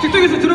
직통에서 들어